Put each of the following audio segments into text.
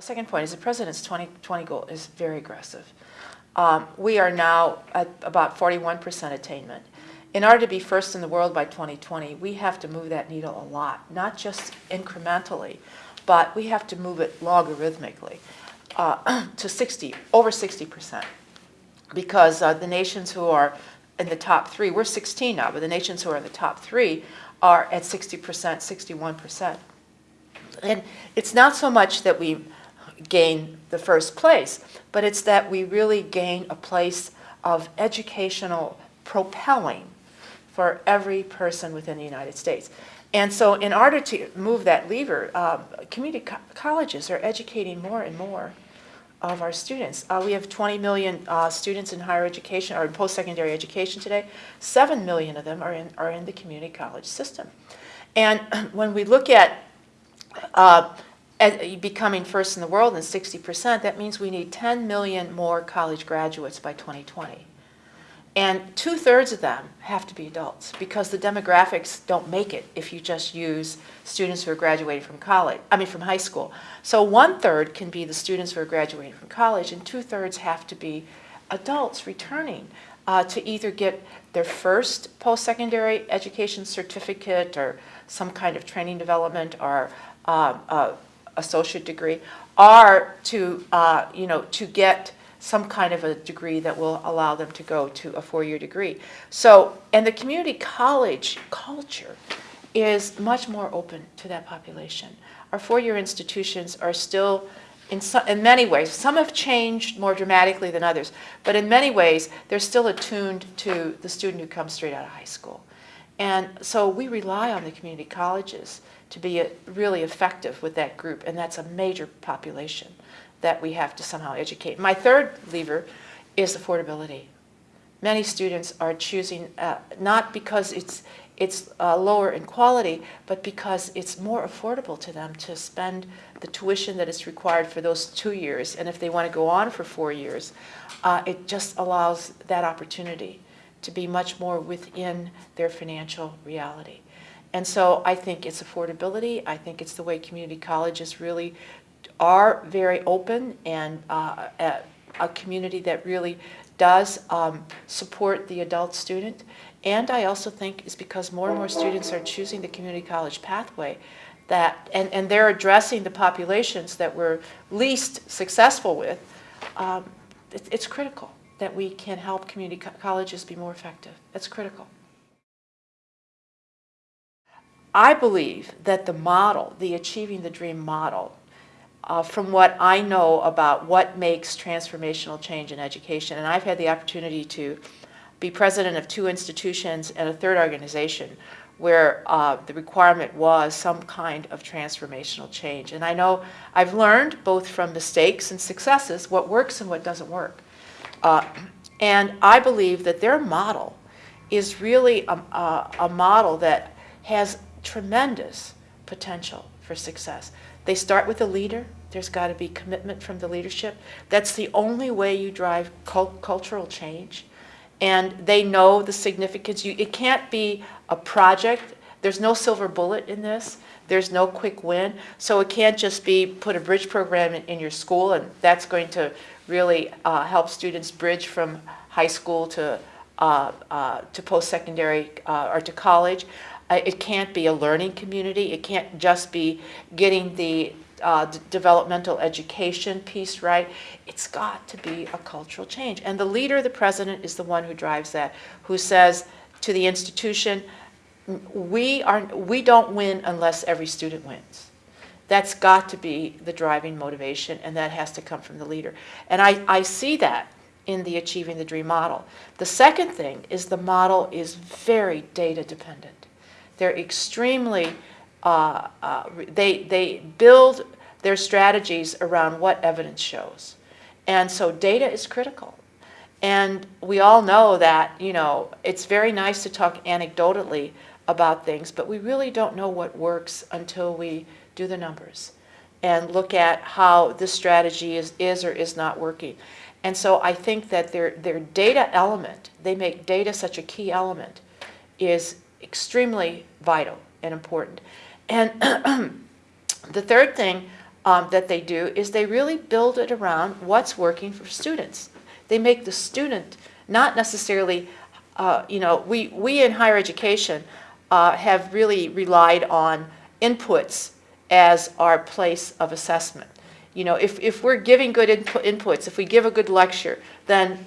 Second point is the president's 2020 goal is very aggressive. Um, we are now at about 41% attainment. In order to be first in the world by 2020, we have to move that needle a lot, not just incrementally, but we have to move it logarithmically uh, to 60, over 60%. Because uh, the nations who are in the top three, we're 16 now, but the nations who are in the top three are at 60%, 61%. And it's not so much that we gain the first place, but it's that we really gain a place of educational propelling for every person within the United States. And so in order to move that lever, uh, community co colleges are educating more and more of our students. Uh, we have 20 million uh, students in higher education or in post-secondary education today. 7 million of them are in, are in the community college system. And when we look at uh, becoming first in the world and 60%, that means we need 10 million more college graduates by 2020. And two-thirds of them have to be adults because the demographics don't make it if you just use students who are graduating from college, I mean from high school. So one-third can be the students who are graduating from college and two-thirds have to be adults returning uh, to either get their first post-secondary education certificate or some kind of training development or uh, uh, associate degree, are to, uh, you know, to get some kind of a degree that will allow them to go to a four-year degree. So, and the community college culture is much more open to that population. Our four-year institutions are still, in, in many ways, some have changed more dramatically than others, but in many ways, they're still attuned to the student who comes straight out of high school. And so we rely on the community colleges to be really effective with that group, and that's a major population that we have to somehow educate. My third lever is affordability. Many students are choosing, uh, not because it's, it's uh, lower in quality, but because it's more affordable to them to spend the tuition that is required for those two years. And if they want to go on for four years, uh, it just allows that opportunity to be much more within their financial reality. And so I think it's affordability. I think it's the way community colleges really are very open and uh, a, a, community that really does um, support the adult student. And I also think it's because more and more students are choosing the community college pathway that, and, and they're addressing the populations that we're least successful with, um, it, it's critical that we can help community co colleges be more effective. That's critical. I believe that the model, the Achieving the Dream model, uh, from what I know about what makes transformational change in education, and I've had the opportunity to be president of two institutions and a third organization where uh, the requirement was some kind of transformational change. And I know I've learned both from mistakes and successes what works and what doesn't work. Uh, and I believe that their model is really a, a, a model that has tremendous potential for success. They start with a leader. There's got to be commitment from the leadership. That's the only way you drive cult cultural change. And they know the significance. You, it can't be a project. There's no silver bullet in this. There's no quick win. So it can't just be put a bridge program in, in your school and that's going to really uh, help students bridge from high school to, uh, uh, to post-secondary uh, or to college. It can't be a learning community. It can't just be getting the uh, developmental education piece right. It's got to be a cultural change. And the leader, the president, is the one who drives that, who says to the institution, we, are, we don't win unless every student wins. That's got to be the driving motivation, and that has to come from the leader. And I, I see that in the Achieving the Dream model. The second thing is the model is very data dependent. They're extremely, uh, uh, they, they build their strategies around what evidence shows. And so data is critical. And we all know that, you know, it's very nice to talk anecdotally about things, but we really don't know what works until we do the numbers and look at how this strategy is, is or is not working. And so I think that their, their data element, they make data such a key element, is extremely vital and important. And the third thing um, that they do is they really build it around what's working for students. They make the student not necessarily, uh, you know, we, we in higher education uh, have really relied on inputs as our place of assessment. You know, if, if we're giving good input, inputs, if we give a good lecture, then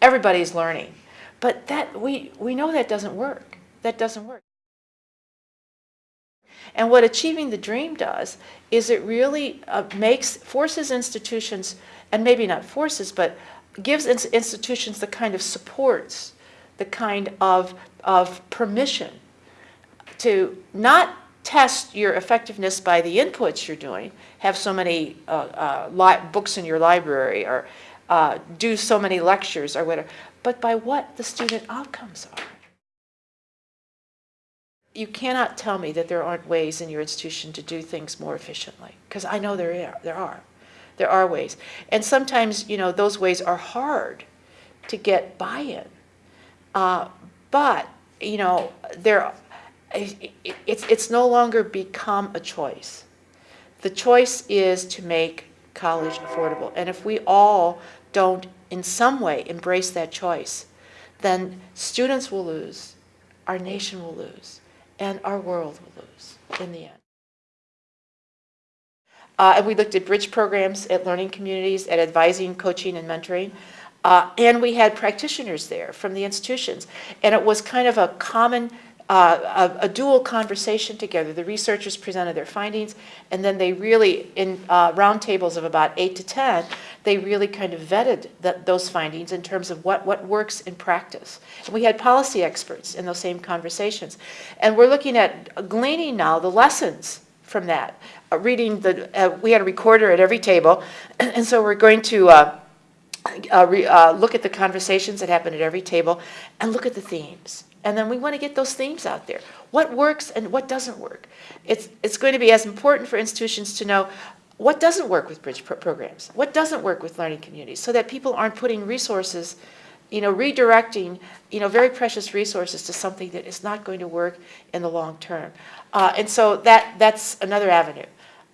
everybody's learning. But that, we, we know that doesn't work. That doesn't work. And what Achieving the Dream does is it really uh, makes, forces institutions, and maybe not forces, but gives ins institutions the kind of supports, the kind of, of permission to not test your effectiveness by the inputs you're doing, have so many uh, uh, books in your library or uh, do so many lectures or whatever, but by what the student outcomes are. You cannot tell me that there aren't ways in your institution to do things more efficiently, because I know there are, there are. There are ways. And sometimes, you know, those ways are hard to get buy-in. Uh, but, you know, there, it's, it's no longer become a choice. The choice is to make college affordable. And if we all don't in some way embrace that choice, then students will lose, our nation will lose, and our world will lose in the end. Uh, and we looked at bridge programs, at learning communities, at advising, coaching, and mentoring. Uh, and we had practitioners there from the institutions. And it was kind of a common uh, a, a, dual conversation together. The researchers presented their findings, and then they really, in uh, roundtables of about eight to 10, they really kind of vetted those findings in terms of what, what works in practice. And we had policy experts in those same conversations. And we're looking at gleaning now the lessons from that. Uh, reading the, uh, we had a recorder at every table, and so we're going to uh, uh, look at the conversations that happen at every table and look at the themes. And then we want to get those themes out there. What works and what doesn't work? It's, it's going to be as important for institutions to know what doesn't work with bridge pro programs, what doesn't work with learning communities, so that people aren't putting resources, you know, redirecting, you know, very precious resources to something that is not going to work in the long term. Uh, and so that, that's another avenue.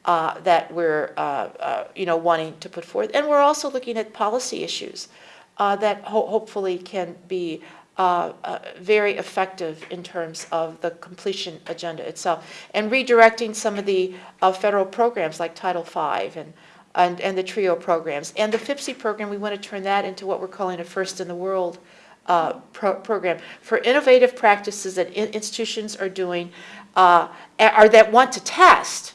Uh, that we're, uh, uh you know, wanting to put forth. And we're also looking at policy issues uh, that ho hopefully can be uh, uh, very effective in terms of the completion agenda itself. And redirecting some of the uh, federal programs like Title V and, and, and the TRIO programs. And the FIPSE program, we want to turn that into what we're calling a first in the world pro program for innovative practices that in institutions are doing or that want to test.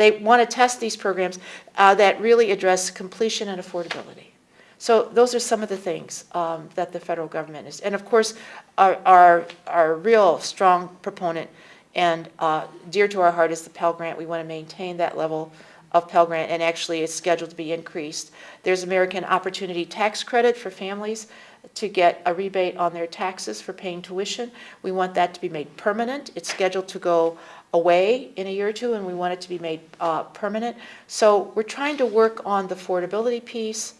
They want to test these programs uh, that really address completion and affordability. So those are some of the things um, that the federal government is. And of course, our, our, our real strong proponent and uh, dear to our heart is the Pell Grant. We want to maintain that level of Pell Grant, and actually it's scheduled to be increased. There's American Opportunity Tax Credit for families to get a rebate on their taxes for paying tuition. We want that to be made permanent. It's scheduled to go away in a year or two, and we want it to be made uh, permanent. So we're trying to work on the affordability piece,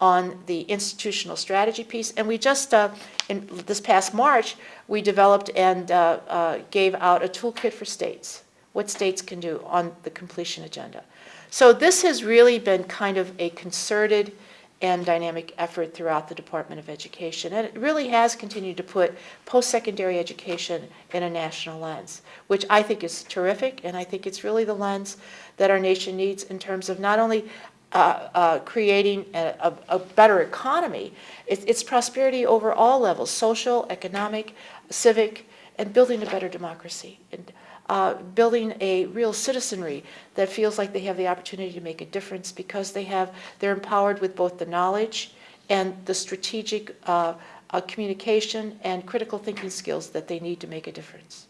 on the institutional strategy piece. And we just, uh, in this past March, we developed and uh, uh, gave out a toolkit for states, what states can do on the completion agenda. So this has really been kind of a concerted and dynamic effort throughout the Department of Education. And it really has continued to put post-secondary education in a national lens, which I think is terrific, and I think it's really the lens that our nation needs in terms of not only uh, uh, creating a, a, a, better economy. It's, it's prosperity over all levels, social, economic, civic, and building a better democracy. And, uh, building a real citizenry that feels like they have the opportunity to make a difference because they have, they're empowered with both the knowledge and the strategic uh, uh, communication and critical thinking skills that they need to make a difference.